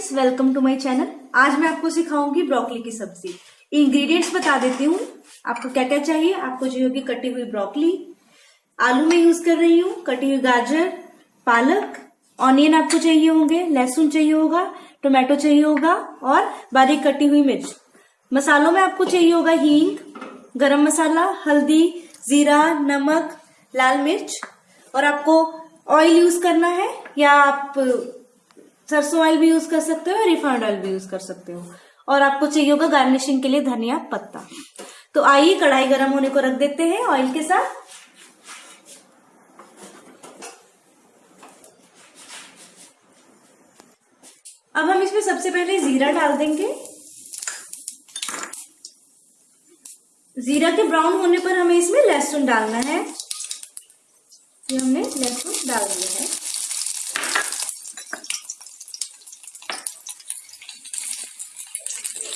Friends welcome to my channel आज मैं आपको सिखाऊँगी ब्रोकली की सब्ज़ी। इंग्रेडिएंट्स बता देती हूँ। आपको क्या क्या चाहिए? आपको चाहिए होगी कटी हुई ब्रोकली आलू में यूज़ कर रही हूँ, कटी हुई गाजर, पालक ऑनियन आपको चाहिए होंगे, लहसुन चाहिए होगा टोमेटो चाहिए होगा, और बारीक कटी हुई मिर्च। मसालों में आपको चाहिए होगा हींग, गरम मसाला, हल्दी, जीरा, नमक, लाल मिर्च। और आपको ऑयल यूज़ करना है या आप सरसों ऑयल भी यूज़ कर सकते हो रिफाइंड ऑयल भी यूज़ कर सकते हो। और आपको चाहिए होगा गार्निशिंग के लिए धनिया पत्ता। तो आइए कढ़ाई गर्म होने को रख देते हैं ऑयल के साथ। अब हम इसमें सबसे पहले जीरा डाल देंगे। जीरा के ब्राउन होने पर हमें इसमें लहसुन डालना है। ये हमने लहसुन डाल दिया है।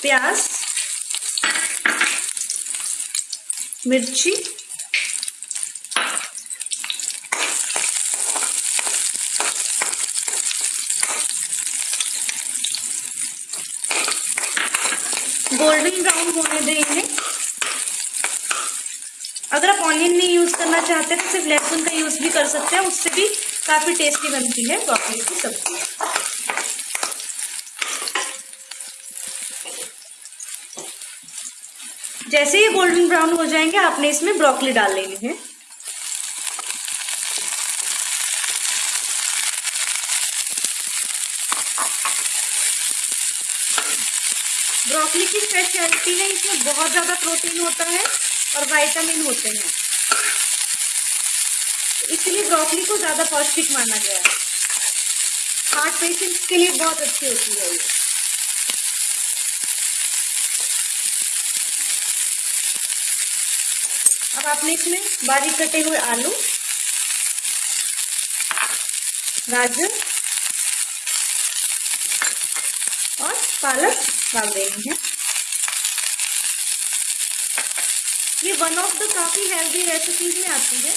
प्याज, मिर्ची, गोल्डन ब्राउन होने देंगे। अगर आप ऑनियन नहीं यूज़ करना चाहते तो सिर्फ़ लहसुन का यूज़ भी कर सकते हैं, उससे भी काफ़ी टेस्टी बनती है ब्रोकली की सब्ज़ी। जैसे ही गोल्डन ब्राउन हो जाएँगे, आपने इसमें ब्रोकली डाल लेनी है। ब्रोकली की स्पेशलिटी है इसमें बहुत ज़्यादा प्रोटीन होता है और वाइटामिन होते हैं। इसलिए ब्रोकली को ज़्यादा पौष्टिक माना गया है। हार्ट पेशेंट्स के लिए बहुत अच्छी होती है ये। अब आपने इसमें बारीक कटे हुए आलू, गाजर और पालक डाल देनी है। ये वन ऑफ़ द काफ़ी हेल्दी रेसिपीज़ में आती है।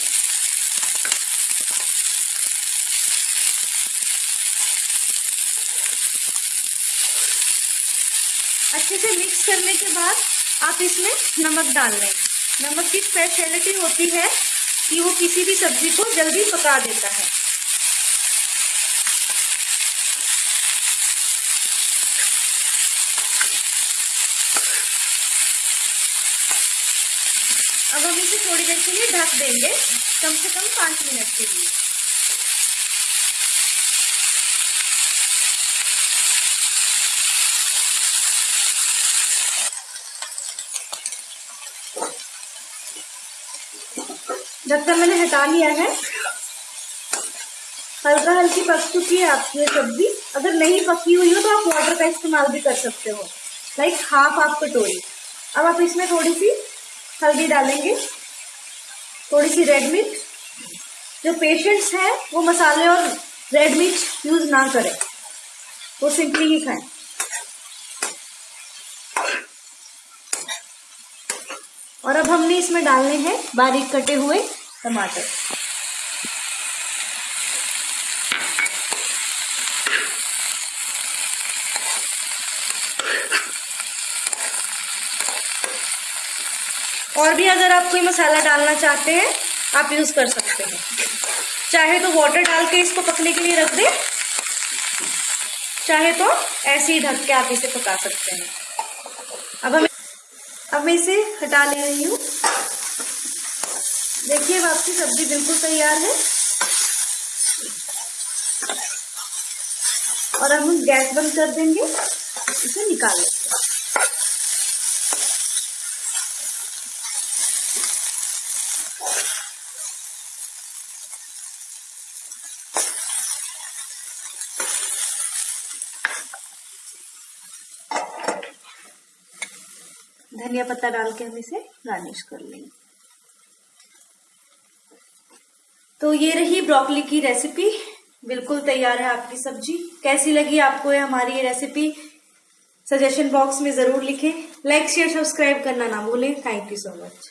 अच्छे से मिक्स करने के बाद आप इसमें नमक डाल लें नमक की स्पेशलिटी होती है कि वो किसी भी सब्ज़ी को जल्दी पका देता है। अब हम इसे थोड़ी देर के लिए ढक देंगे, कम से कम पाँच मिनट के लिए। ढक्कन मैंने हटा लिया है हल्का हल्की पक चुकी है आपकी सब्ज़ी। अगर नहीं पकी हुई हो तो आप वाटर का इस्तेमाल भी कर सकते हो। लाइक हाफ़ आप कटोरी अब आप इसमें थोड़ी सी हल्दी डालेंगे। थोड़ी सी रेड मिर्च जो पेशेंट्स हैं, वो मसाले और रेड मिर्च यूज़ ना करें। वो सिंपली ही खाएँ। और अब हमने इसमें डालने हैं बारीक कटे हुए टमाटर। और भी अगर आप कोई मसाला डालना चाहते हैं, आप यूज़ कर सकते हैं। चाहे तो वाटर डाल के इसको पकने के लिए रख दें, चाहे तो ऐसे ही ढक के आप इसे पका सकते हैं। अब हम अब मैं इसे हटा ले रही हूँ। देखिए, अब आपकी सब्ज़ी बिल्कुल तैयार है। और अब हम गैस बंद कर देंगे। इसे निकाल लेते हैं। धनिया पत्ता डाल के हम इसे गार्निश कर लेंगे। तो ये रही ब्रोकली की रेसिपी बिल्कुल तैयार है आपकी सब्ज़ी। कैसी लगी आपको ये हमारी ये रेसिपी सजेशन बॉक्स में ज़रूर लिखें। लाइक शेयर सब्सक्राइब करना ना भूलें। Thank you so much